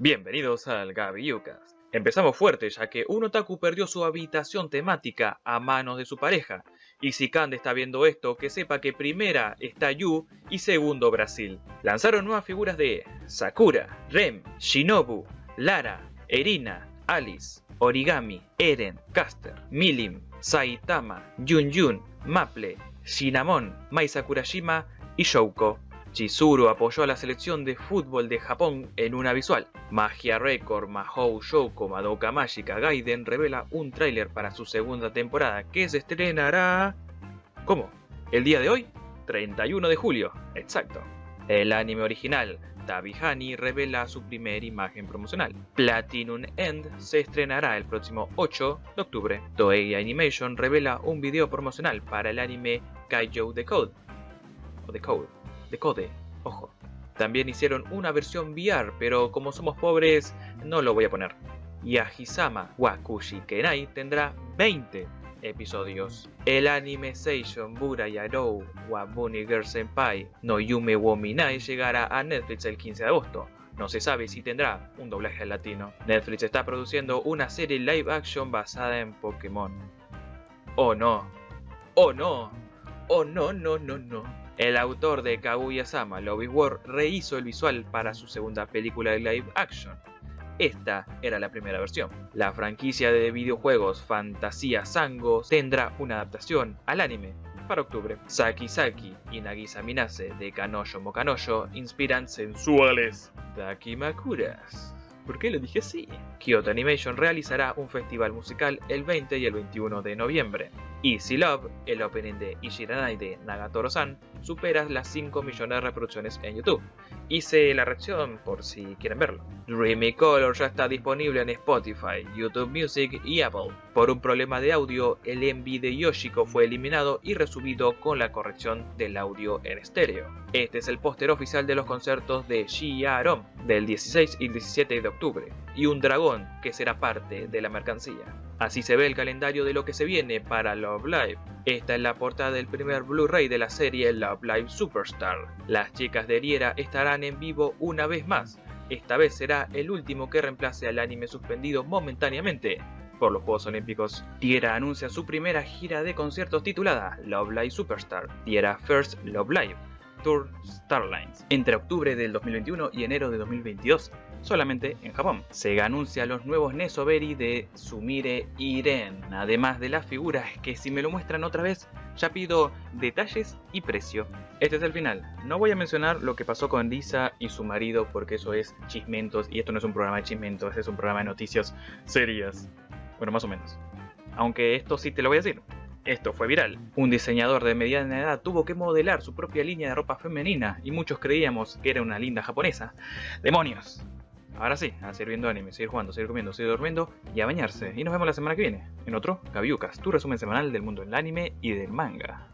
Bienvenidos al Yucas. Empezamos fuerte ya que un otaku perdió su habitación temática a manos de su pareja. Y si Kande está viendo esto, que sepa que primera está Yu y segundo Brasil. Lanzaron nuevas figuras de Sakura, Rem, Shinobu, Lara, Erina, Alice, Origami, Eren, Caster, Milim, Saitama, Yun Yun, Maple, Shinamon, Mai Sakurashima y Shouko. Chizuru apoyó a la selección de fútbol de Japón en una visual. Magia Record, Mahou Shouko, Madoka Magica Gaiden revela un tráiler para su segunda temporada que se estrenará... ¿Cómo? ¿El día de hoy? 31 de julio, exacto. El anime original, Tabihani, revela su primera imagen promocional. Platinum End se estrenará el próximo 8 de octubre. Toei Animation revela un video promocional para el anime Kaijou The Code. O The Code de Code, ojo. También hicieron una versión VR, pero como somos pobres, no lo voy a poner. Yahisama Wakushi Kenai tendrá 20 episodios. El anime Seishon Bura Yarou Wabuni Girl Senpai no Yume wo Minai llegará a Netflix el 15 de agosto. No se sabe si tendrá un doblaje latino. Netflix está produciendo una serie live action basada en Pokémon. Oh no. Oh no. Oh no, no, no, no. El autor de Kaguya-sama, Lobby War, rehizo el visual para su segunda película de live action. Esta era la primera versión. La franquicia de videojuegos Fantasía Sango tendrá una adaptación al anime para octubre. Saki Saki y Nagisa Minase de Kanojo Mokanojo inspiran sensuales Dakimakuras. ¿Por qué lo dije así? Kyoto Animation realizará un festival musical el 20 y el 21 de noviembre. Easy Love, el opening de Ishiranai de Nagatoro-san, supera las 5 millones de reproducciones en YouTube. Hice la reacción por si quieren verlo. Dreamy Color ya está disponible en Spotify, YouTube Music y Apple. Por un problema de audio, el MV de Yoshiko fue eliminado y resubido con la corrección del audio en estéreo. Este es el póster oficial de los conciertos de Shiarom del 16 y 17 de octubre, y un dragón que será parte de la mercancía. Así se ve el calendario de lo que se viene para Love Live. Esta es la portada del primer Blu-ray de la serie Love Live Superstar. Las chicas de Riera estarán en vivo una vez más. Esta vez será el último que reemplace al anime suspendido momentáneamente por los Juegos Olímpicos. Tiera anuncia su primera gira de conciertos titulada Love Live Superstar, Tiera First Love Live Tour Starlines, entre octubre del 2021 y enero de 2022 solamente en Japón. Sega anuncia los nuevos Nesoberi de Sumire Iren, además de las figuras que si me lo muestran otra vez, ya pido detalles y precio. Este es el final. No voy a mencionar lo que pasó con Lisa y su marido porque eso es chismentos y esto no es un programa de chismentos, es un programa de noticias serias. Bueno, más o menos. Aunque esto sí te lo voy a decir. Esto fue viral. Un diseñador de mediana edad tuvo que modelar su propia línea de ropa femenina y muchos creíamos que era una linda japonesa. ¡Demonios! Ahora sí, a seguir viendo anime, seguir jugando, seguir comiendo, seguir durmiendo y a bañarse. Y nos vemos la semana que viene en otro Gabiucas, tu resumen semanal del mundo del anime y del manga.